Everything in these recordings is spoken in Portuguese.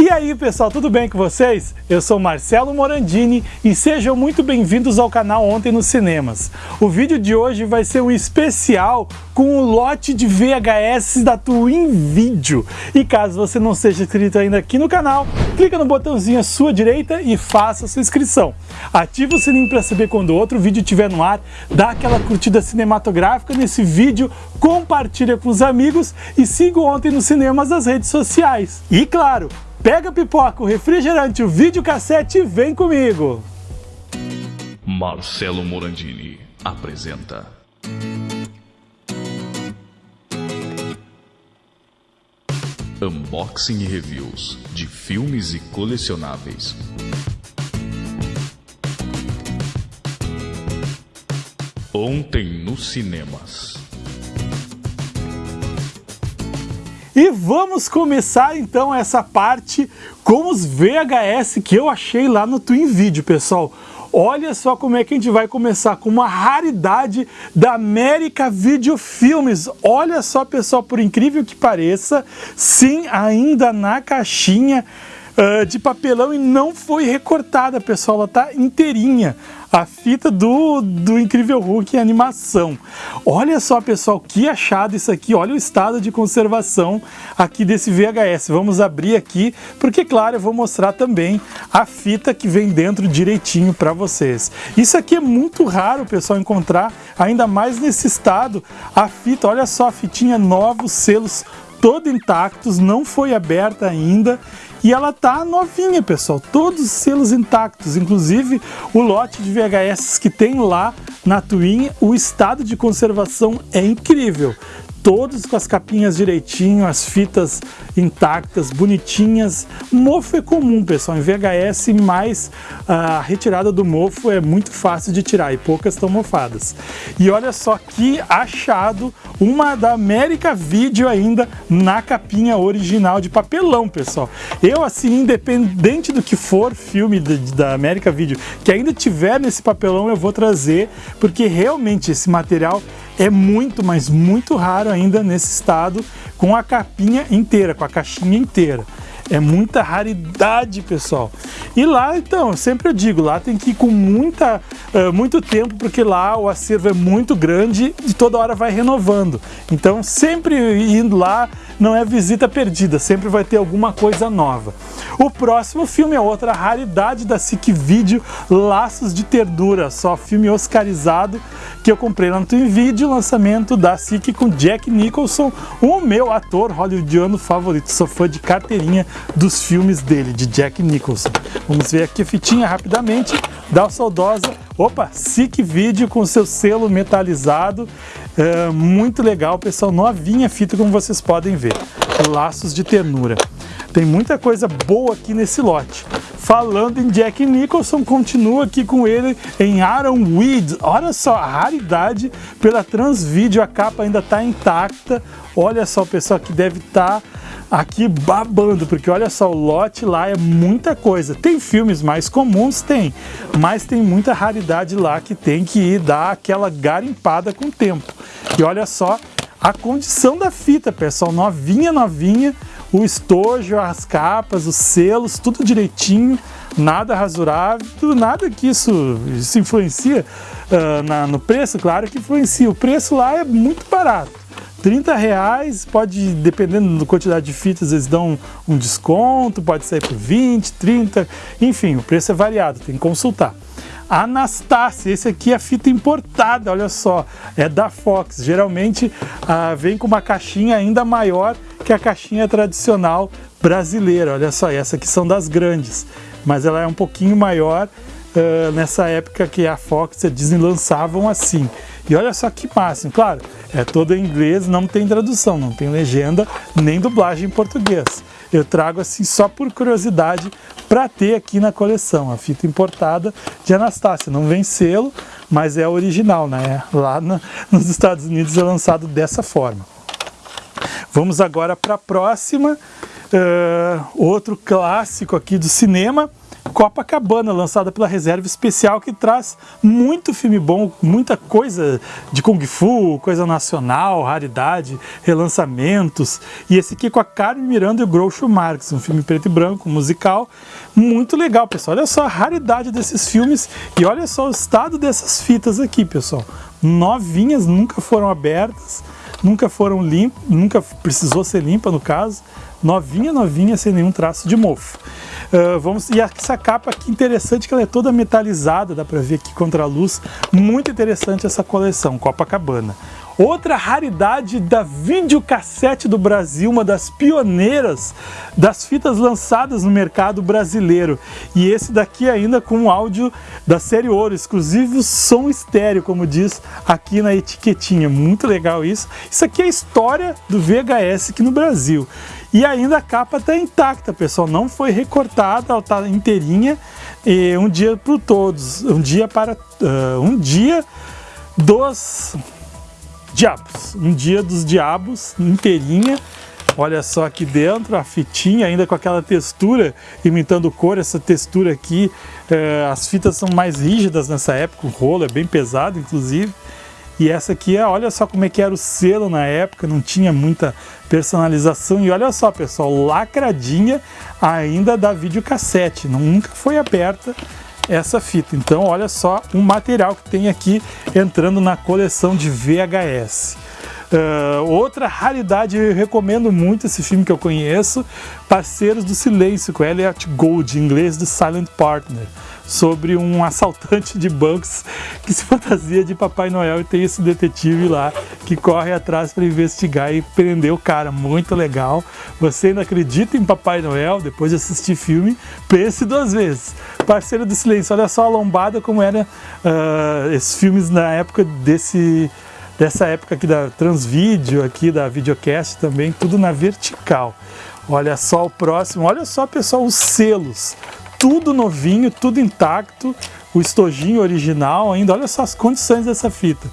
E aí pessoal, tudo bem com vocês? Eu sou Marcelo Morandini e sejam muito bem-vindos ao canal Ontem nos Cinemas. O vídeo de hoje vai ser um especial com o lote de VHS da Twin Video. E caso você não seja inscrito ainda aqui no canal, clica no botãozinho à sua direita e faça sua inscrição. Ative o sininho para saber quando outro vídeo estiver no ar, dá aquela curtida cinematográfica nesse vídeo, compartilha com os amigos e siga Ontem nos Cinemas nas redes sociais. E claro, Pega a pipoca, o refrigerante, o videocassete e vem comigo! Marcelo Morandini apresenta Unboxing e reviews de filmes e colecionáveis. Ontem nos cinemas. E vamos começar então essa parte com os VHS que eu achei lá no Twin Video, pessoal. Olha só como é que a gente vai começar com uma raridade da América Video Filmes. Olha só, pessoal, por incrível que pareça, sim, ainda na caixinha uh, de papelão e não foi recortada, pessoal, ela tá inteirinha a fita do, do Incrível Hulk em animação. Olha só, pessoal, que achado isso aqui. Olha o estado de conservação aqui desse VHS. Vamos abrir aqui, porque, claro, eu vou mostrar também a fita que vem dentro direitinho para vocês. Isso aqui é muito raro, pessoal, encontrar, ainda mais nesse estado, a fita. Olha só, a fitinha nova, os selos todo intactos, não foi aberta ainda e ela tá novinha, pessoal, todos os selos intactos, inclusive o lote de VHS que tem lá na Twin, o estado de conservação é incrível todos com as capinhas direitinho, as fitas intactas, bonitinhas. Mofo é comum, pessoal, em VHS, mas a retirada do mofo é muito fácil de tirar e poucas estão mofadas. E olha só que achado, uma da América Video ainda na capinha original de papelão, pessoal. Eu, assim, independente do que for filme de, da América Video que ainda tiver nesse papelão, eu vou trazer, porque realmente esse material é muito, mas muito raro ainda nesse estado com a capinha inteira, com a caixinha inteira. É muita raridade, pessoal. E lá, então, sempre eu digo, lá tem que ir com muita, uh, muito tempo, porque lá o acervo é muito grande e toda hora vai renovando. Então, sempre indo lá não é visita perdida, sempre vai ter alguma coisa nova. O próximo filme é outra raridade da SIC Video, Laços de Ternura, só filme oscarizado que eu comprei lá no Twin Video, lançamento da SIC com Jack Nicholson, o meu ator hollywoodiano favorito. Sou fã de carteirinha dos filmes dele, de Jack Nicholson. Vamos ver aqui a fitinha rapidamente, da saudosa, opa, SIC Video com seu selo metalizado, é, muito legal, pessoal, novinha fita como vocês podem ver, laços de ternura. Tem muita coisa boa aqui nesse lote. Falando em Jack Nicholson, continua aqui com ele em Aaron Weed. Olha só, a raridade pela Transvideo, a capa ainda está intacta. Olha só, pessoal, que deve estar tá aqui babando, porque olha só, o lote lá é muita coisa. Tem filmes mais comuns? Tem, mas tem muita raridade lá que tem que ir dar aquela garimpada com o tempo. E olha só a condição da fita, pessoal, novinha, novinha, o estojo, as capas, os selos, tudo direitinho, nada rasurável, nada que isso, isso influencia uh, na, no preço, claro que influencia. O preço lá é muito barato. 30 reais, pode, dependendo da quantidade de fitas, eles dão um, desconto, pode sair por 20, 30, enfim, o preço é variado, tem que consultar. Anastácia, esse aqui é fita importada, olha só, é da Fox. Geralmente ah, vem com uma caixinha ainda maior que a caixinha tradicional brasileira. Olha só, essa aqui são das grandes, mas ela é um pouquinho maior uh, nessa época que a Fox e a Disney lançavam assim. E olha só que máximo, claro, é todo em inglês, não tem tradução, não tem legenda nem dublagem em português. Eu trago assim só por curiosidade para ter aqui na coleção, a fita importada de Anastácia. Não vem selo, mas é original, né? Lá no, nos Estados Unidos é lançado dessa forma. Vamos agora para a próxima, uh, outro clássico aqui do cinema, Copacabana, lançada pela Reserva Especial, que traz muito filme bom, muita coisa de Kung Fu, coisa nacional, raridade, relançamentos. E esse aqui com a Carmen Miranda e o Groucho Marx, um filme preto e branco, musical, muito legal, pessoal. Olha só a raridade desses filmes e olha só o estado dessas fitas aqui, pessoal. Novinhas, nunca foram abertas, nunca foram limpas, nunca precisou ser limpa no caso. Novinha, novinha, sem nenhum traço de mofo. Uh, vamos, e essa capa aqui interessante que ela é toda metalizada, dá para ver aqui contra a luz. Muito interessante essa coleção, Copacabana. Outra raridade da videocassete do Brasil, uma das pioneiras das fitas lançadas no mercado brasileiro. E esse daqui ainda com áudio da série Ouro, exclusivo som estéreo, como diz aqui na etiquetinha. Muito legal isso. Isso aqui é a história do VHS aqui no Brasil. E ainda a capa está intacta, pessoal, não foi recortada, ela está inteirinha. E um dia para todos, um dia para uh, um dia dos diabos, um dia dos diabos inteirinha. Olha só aqui dentro a fitinha, ainda com aquela textura, imitando cor, essa textura aqui. Uh, as fitas são mais rígidas nessa época, o rolo é bem pesado, inclusive. E essa aqui, é, olha só como é que era o selo na época, não tinha muita personalização. E olha só, pessoal, lacradinha ainda da videocassete, nunca foi aberta essa fita. Então, olha só o material que tem aqui entrando na coleção de VHS. Uh, outra raridade, eu recomendo muito esse filme que eu conheço, Parceiros do Silêncio, com Elliot Gold, em inglês do Silent Partner sobre um assaltante de bancos que se fantasia de Papai Noel e tem esse detetive lá que corre atrás para investigar e prender o cara. Muito legal. Você ainda acredita em Papai Noel? Depois de assistir filme, pense duas vezes. Parceiro do Silêncio, olha só a lombada como era uh, esses filmes na época desse dessa época aqui da Transvídeo, aqui da Videocast também, tudo na vertical. Olha só o próximo, olha só pessoal, os selos tudo novinho, tudo intacto, o estojinho original ainda, olha só as condições dessa fita.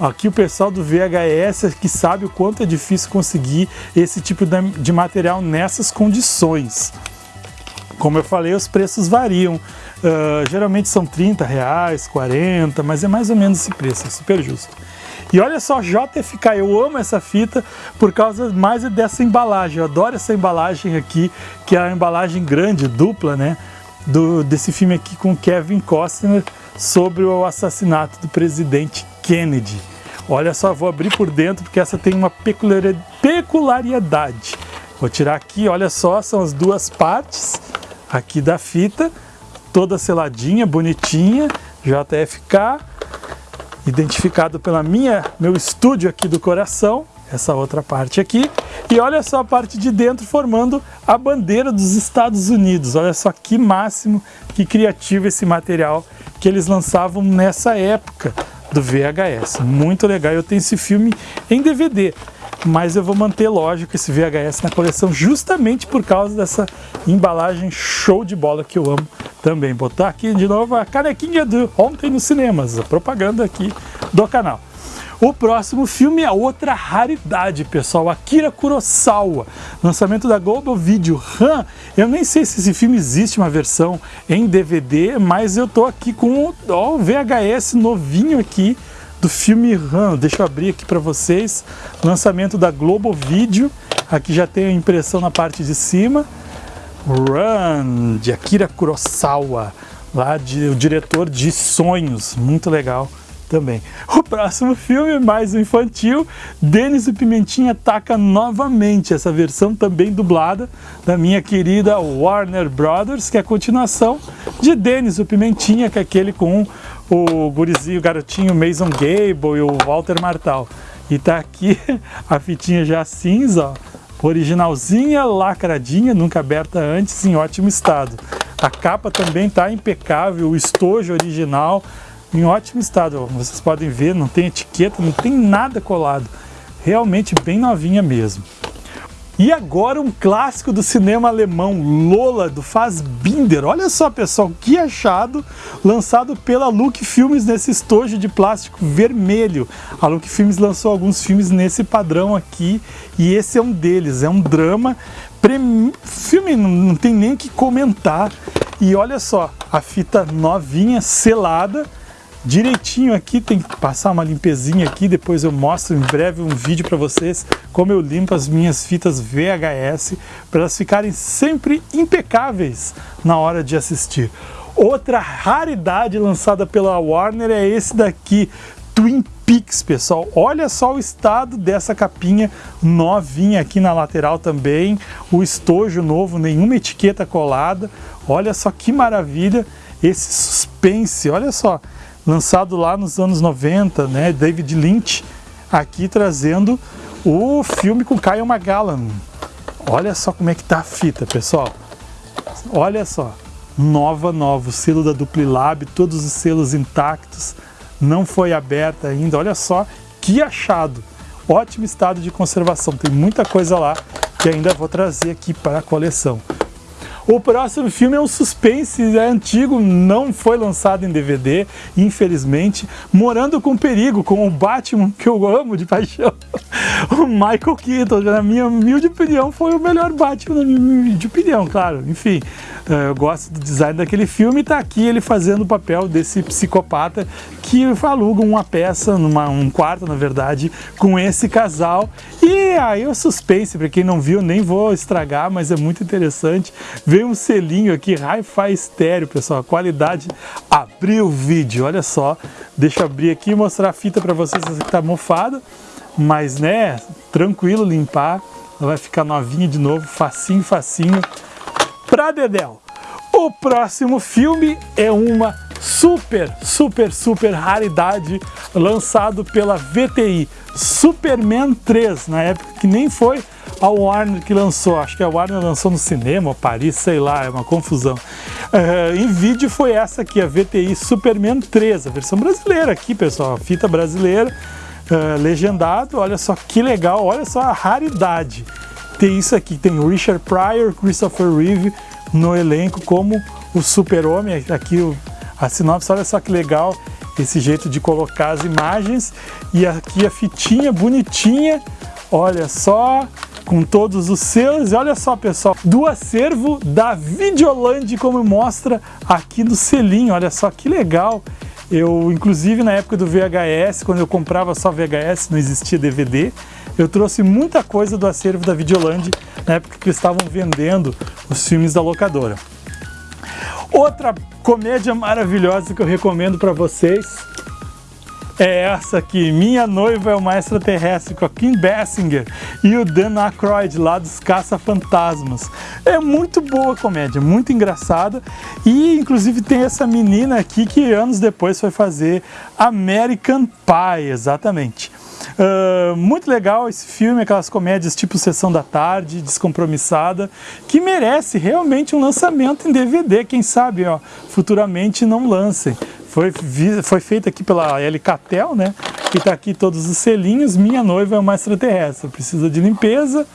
Aqui o pessoal do VHS que sabe o quanto é difícil conseguir esse tipo de material nessas condições. Como eu falei, os preços variam. Uh, geralmente são 30 reais, 40, mas é mais ou menos esse preço, é super justo. E olha só, JFK, eu amo essa fita por causa mais dessa embalagem. Eu adoro essa embalagem aqui, que é a embalagem grande, dupla, né? Do, desse filme aqui com Kevin Costner sobre o assassinato do presidente Kennedy. Olha só, vou abrir por dentro porque essa tem uma peculiaridade. Vou tirar aqui, olha só, são as duas partes aqui da fita, toda seladinha, bonitinha, JFK, identificado pela minha, meu estúdio aqui do coração, essa outra parte aqui. E olha só a parte de dentro formando a bandeira dos Estados Unidos. Olha só que máximo, que criativo esse material que eles lançavam nessa época do VHS. Muito legal. Eu tenho esse filme em DVD, mas eu vou manter, lógico, esse VHS na coleção justamente por causa dessa embalagem show de bola que eu amo também. Botar aqui de novo a canequinha do Ontem nos Cinemas, a propaganda aqui do canal. O próximo filme é outra raridade, pessoal, Akira Kurosawa, lançamento da Global Video. Han, eu nem sei se esse filme existe uma versão em DVD, mas eu tô aqui com o VHS novinho aqui do filme Han. Deixa eu abrir aqui para vocês. Lançamento da Global Video. Aqui já tem a impressão na parte de cima. Run, de Akira Kurosawa, lá de, o diretor de Sonhos, muito legal também. O próximo filme, mais infantil, Denis e Pimentinha ataca novamente, essa versão também dublada da minha querida Warner Brothers, que é a continuação de Denis o Pimentinha, que é aquele com o gurizinho, o garotinho Mason Gable e o Walter Martal. E tá aqui a fitinha já cinza, ó, originalzinha, lacradinha, nunca aberta antes, em ótimo estado. A capa também tá impecável, o estojo original, em ótimo estado. Vocês podem ver, não tem etiqueta, não tem nada colado. Realmente bem novinha mesmo. E agora um clássico do cinema alemão, Lola, do Fassbinder. Olha só, pessoal, que achado, lançado pela Look Filmes nesse estojo de plástico vermelho. A Look Filmes lançou alguns filmes nesse padrão aqui e esse é um deles. É um drama, filme não tem nem que comentar. E olha só, a fita novinha, selada, direitinho aqui, tem que passar uma limpezinha aqui, depois eu mostro em breve um vídeo para vocês como eu limpo as minhas fitas VHS para elas ficarem sempre impecáveis na hora de assistir. Outra raridade lançada pela Warner é esse daqui, Twin Peaks, pessoal. Olha só o estado dessa capinha novinha aqui na lateral também, o estojo novo, nenhuma etiqueta colada. Olha só que maravilha esse suspense, olha só lançado lá nos anos 90, né? David Lynch aqui trazendo o filme com Kyle McGallan. Olha só como é que tá a fita, pessoal. Olha só, nova, nova, o selo da Duplilab, todos os selos intactos, não foi aberta ainda. Olha só que achado. Ótimo estado de conservação, tem muita coisa lá que ainda vou trazer aqui para a coleção. O próximo filme é um suspense, é antigo, não foi lançado em DVD, infelizmente. Morando com Perigo, com o Batman, que eu amo de paixão. O Michael Keaton, na minha humilde opinião, foi o melhor Batman, na minha humilde opinião, claro. Enfim, eu gosto do design daquele filme e tá aqui ele fazendo o papel desse psicopata que aluga uma peça, numa, um quarto, na verdade, com esse casal. E aí o suspense, para quem não viu, nem vou estragar, mas é muito interessante. Vem um selinho aqui, Hi-Fi estéreo, pessoal, qualidade abriu o vídeo, olha só. Deixa eu abrir aqui e mostrar a fita para vocês, que tá mofada, mas né, tranquilo limpar. Ela vai ficar novinha de novo, facinho, facinho. Pra Dedel. O próximo filme é uma super, super, super raridade lançado pela VTI, Superman 3, na época que nem foi a Warner que lançou, acho que a Warner lançou no cinema, Paris, sei lá, é uma confusão. Uh, em vídeo foi essa aqui, a VTI Superman 3, a versão brasileira aqui, pessoal, a fita brasileira, uh, legendado, olha só que legal, olha só a raridade. Tem isso aqui, tem Richard Pryor, Christopher Reeve no elenco como o super-homem, aqui o a sinopse, olha só que legal esse jeito de colocar as imagens. E aqui a fitinha bonitinha, olha só, com todos os seus, e olha só pessoal, do acervo da Videoland, como mostra aqui no selinho, olha só que legal. Eu, inclusive na época do VHS, quando eu comprava só VHS, não existia DVD, eu trouxe muita coisa do acervo da Videoland, na época que estavam vendendo os filmes da locadora. Outra comédia maravilhosa que eu recomendo para vocês é essa aqui, Minha Noiva é uma Extraterrestre, com a Kim Basinger e o Dan Aykroyd lá dos Caça-Fantasmas. É muito boa a comédia, muito engraçada e inclusive tem essa menina aqui que anos depois foi fazer American Pie, exatamente. Uh, muito legal esse filme, aquelas comédias tipo Sessão da Tarde, descompromissada, que merece realmente um lançamento em DVD, quem sabe, ó, futuramente não lancem. Foi, foi feito aqui pela Catel, né? E tá aqui todos os selinhos, Minha Noiva é uma Extraterrestre, precisa de limpeza,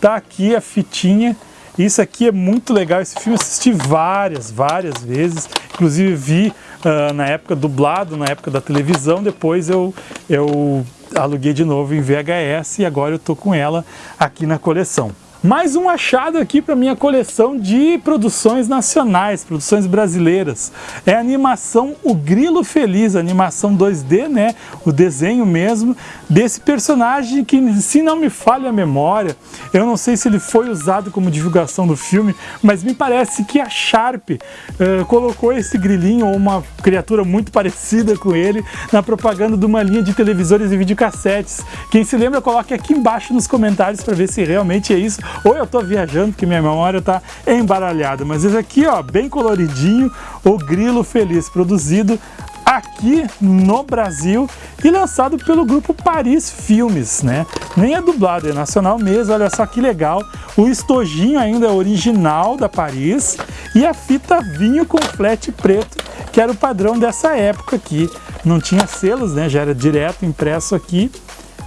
tá aqui a fitinha, isso aqui é muito legal, esse filme eu assisti várias, várias vezes, inclusive vi uh, na época dublado, na época da televisão, depois eu, eu aluguei de novo em VHS e agora eu tô com ela aqui na coleção. Mais um achado aqui para minha coleção de produções nacionais, produções brasileiras. É a animação O Grilo Feliz, animação 2D, né? O desenho mesmo desse personagem que, se não me falha a memória, eu não sei se ele foi usado como divulgação do filme, mas me parece que a Sharp uh, colocou esse grilinho ou uma criatura muito parecida com ele na propaganda de uma linha de televisores e videocassetes. Quem se lembra, coloque aqui embaixo nos comentários para ver se realmente é isso ou eu estou viajando porque minha memória está embaralhada. Mas esse aqui, ó, bem coloridinho, o Grilo Feliz, produzido aqui no Brasil e lançado pelo grupo Paris Filmes, né? Nem é dublado, é nacional mesmo, olha só que legal. O estojinho ainda é original da Paris e a fita vinho com flat preto, que era o padrão dessa época aqui. Não tinha selos, né? Já era direto impresso aqui.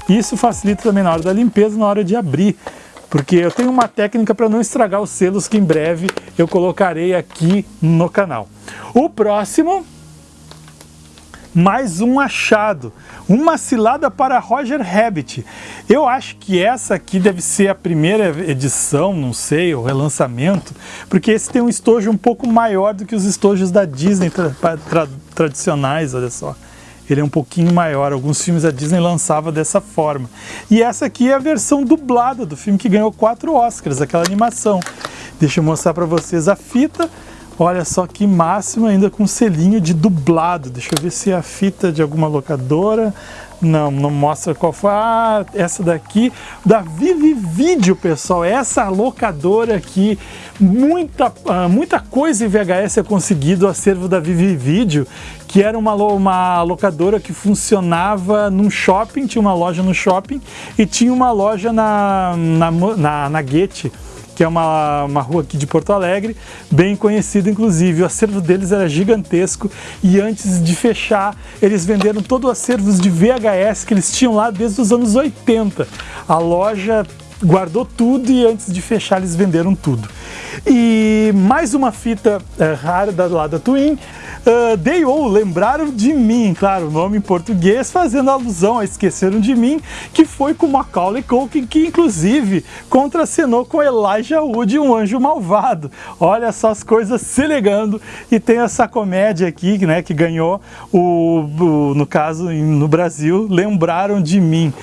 Isso facilita também na hora da limpeza, na hora de abrir porque eu tenho uma técnica para não estragar os selos que em breve eu colocarei aqui no canal. O próximo mais um achado, uma cilada para Roger Rabbit. Eu acho que essa aqui deve ser a primeira edição, não sei, o relançamento, porque esse tem um estojo um pouco maior do que os estojos da Disney tra tra tradicionais, olha só ele é um pouquinho maior. Alguns filmes a Disney lançava dessa forma. E essa aqui é a versão dublada do filme que ganhou quatro Oscars, aquela animação. Deixa eu mostrar para vocês a fita. Olha só que máximo, ainda com selinho de dublado. Deixa eu ver se é a fita de alguma locadora. Não, não mostra qual foi. Ah, essa daqui da Vivi Video, pessoal. Essa locadora aqui, muita, ah, muita coisa em VHS é conseguido, o acervo da Vivi Video, que era uma, uma locadora que funcionava num shopping, tinha uma loja no shopping e tinha uma loja na, na, na, na Guete que é uma, uma rua aqui de Porto Alegre, bem conhecida inclusive. O acervo deles era gigantesco e antes de fechar, eles venderam todo o acervo de VHS que eles tinham lá desde os anos 80. A loja guardou tudo e antes de fechar eles venderam tudo. E mais uma fita é, rara da, lá da Twin, uh, They All Lembraram de Mim, claro, o nome em português, fazendo alusão a Esqueceram de Mim, que foi com Macaulay Culkin, que inclusive contracenou com Elijah Wood, um anjo malvado. Olha só as coisas se ligando e tem essa comédia aqui, né, que ganhou o, o no caso no Brasil, Lembraram de Mim.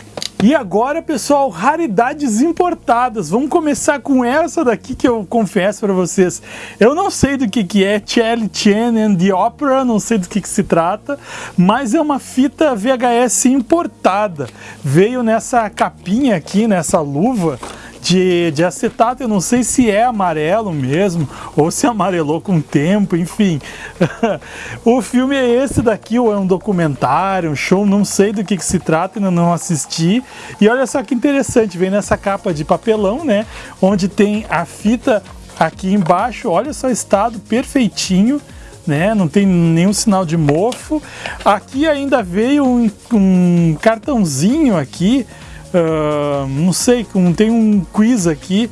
E agora, pessoal, raridades importadas. Vamos começar com essa daqui que eu confesso para vocês. Eu não sei do que, que é Charlie Chan and the Opera, não sei do que, que se trata, mas é uma fita VHS importada. Veio nessa capinha aqui, nessa luva, de, de acetato, eu não sei se é amarelo mesmo, ou se amarelou com o tempo, enfim. o filme é esse daqui, ou é um documentário, um show, não sei do que, que se trata, ainda não assisti. E olha só que interessante, vem nessa capa de papelão, né, onde tem a fita aqui embaixo, olha só estado perfeitinho, né? Não tem nenhum sinal de mofo. Aqui ainda veio um, um cartãozinho aqui Uh, não sei, tem um quiz aqui,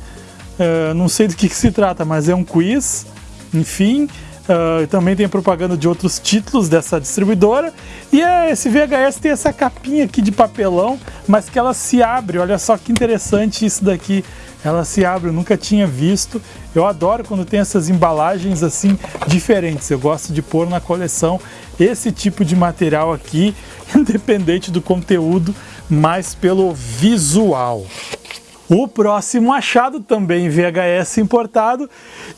uh, não sei do que, que, se trata, mas é um quiz, enfim. Uh, também tem propaganda de outros títulos dessa distribuidora. E esse VHS tem essa capinha aqui de papelão, mas que ela se abre. Olha só que interessante isso daqui. Ela se abre, eu nunca tinha visto. Eu adoro quando tem essas embalagens assim diferentes. Eu gosto de pôr na coleção esse tipo de material aqui, independente do conteúdo mas pelo visual. O próximo achado, também VHS importado,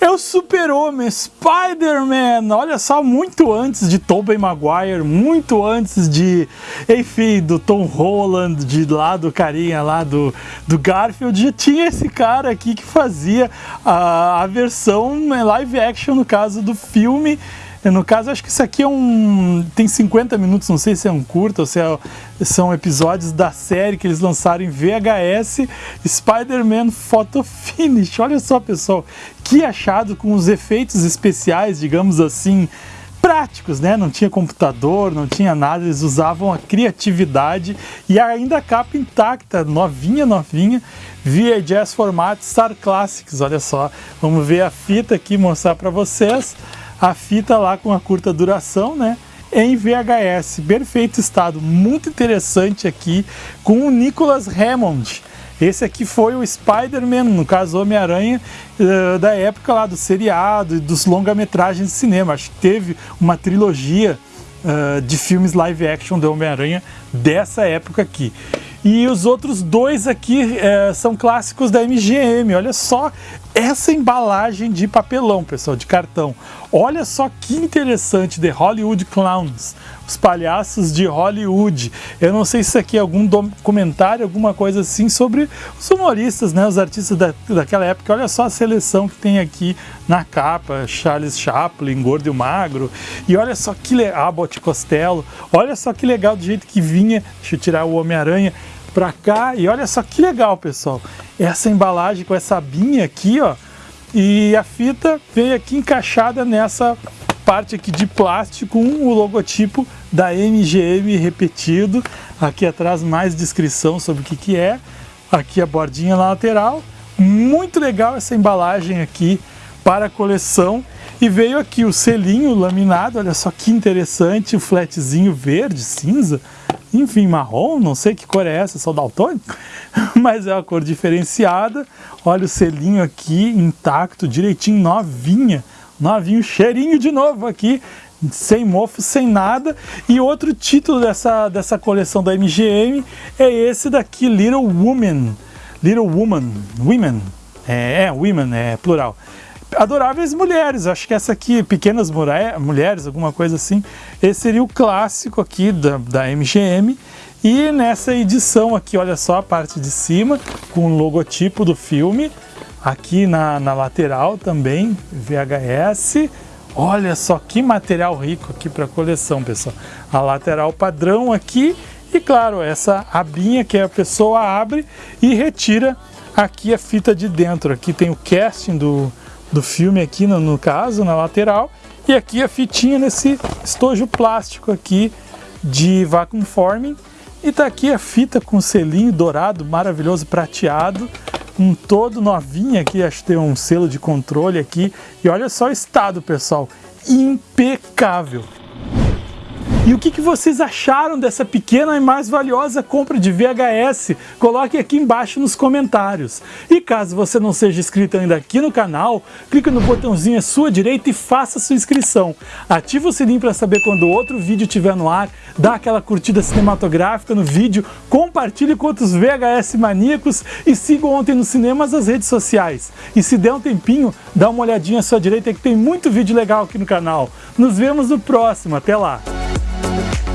é o Super-Homem, Spider-Man. Olha só, muito antes de Tobey Maguire, muito antes de, enfim, do Tom Holland, de lá do carinha lá do, do Garfield, já tinha esse cara aqui que fazia a, a versão live action, no caso do filme no caso, acho que isso aqui é um. tem 50 minutos, não sei se é um curto ou se é... são episódios da série que eles lançaram em VHS Spider-Man Photo Finish. Olha só, pessoal, que achado com os efeitos especiais, digamos assim, práticos, né? Não tinha computador, não tinha nada, eles usavam a criatividade e ainda a capa intacta, novinha, novinha, VHS formato Star Classics. Olha só, vamos ver a fita aqui, mostrar para vocês a fita lá com a curta duração, né? Em VHS, perfeito estado, muito interessante aqui, com o Nicholas Hammond. Esse aqui foi o Spider-Man, no caso Homem-Aranha, uh, da época lá do seriado e dos longa-metragens de cinema. Acho que teve uma trilogia uh, de filmes live action do Homem-Aranha dessa época aqui. E os outros dois aqui é, são clássicos da MGM. Olha só essa embalagem de papelão, pessoal, de cartão. Olha só que interessante, The Hollywood Clowns, os palhaços de Hollywood. Eu não sei se aqui é algum documentário, alguma coisa assim sobre os humoristas, né, os artistas da, daquela época. Olha só a seleção que tem aqui na capa, Charles Chaplin, Gordo e Magro. E olha só que legal, Abbott Costello. Olha só que legal do jeito que vinha. Deixa eu tirar o Homem-Aranha para cá e olha só que legal, pessoal. Essa embalagem com essa abinha aqui, ó, e a fita vem aqui encaixada nessa parte aqui de plástico com o logotipo da MGM repetido. Aqui atrás mais descrição sobre o que, que é. Aqui a bordinha na lateral. Muito legal essa embalagem aqui para coleção. E veio aqui o selinho laminado, olha só que interessante, o flatzinho verde, cinza, enfim, marrom, não sei que cor é essa, sou daltônico, mas é uma cor diferenciada. Olha o selinho aqui intacto, direitinho, novinha, novinho, cheirinho de novo aqui, sem mofo, sem nada. E outro título dessa, dessa coleção da MGM é esse daqui, Little Woman. Little Woman, Women, é, é Women, é plural. Adoráveis Mulheres, acho que essa aqui, Pequenas Mulheres, alguma coisa assim. Esse seria o clássico aqui da, da MGM. E nessa edição aqui, olha só a parte de cima, com o logotipo do filme. Aqui na, na lateral também, VHS. Olha só que material rico aqui para coleção, pessoal. A lateral padrão aqui e claro, essa abinha que a pessoa abre e retira aqui a fita de dentro. Aqui tem o casting do, do filme aqui no, no caso, na lateral. E aqui a fitinha nesse estojo plástico aqui de vacuum forming. E tá aqui a fita com selinho dourado, maravilhoso, prateado um todo novinho aqui, acho que tem um selo de controle aqui. E olha só o estado, pessoal, impecável. E o que, que vocês acharam dessa pequena e mais valiosa compra de VHS? Coloque aqui embaixo nos comentários. E caso você não seja inscrito ainda aqui no canal, clique no botãozinho à sua direita e faça sua inscrição. Ative o sininho para saber quando outro vídeo estiver no ar, dá aquela curtida cinematográfica no vídeo, compartilhe com outros VHS maníacos e siga Ontem nos Cinemas nas redes sociais. E se der um tempinho, dá uma olhadinha à sua direita que tem muito vídeo legal aqui no canal. Nos vemos no próximo, até lá! Bye.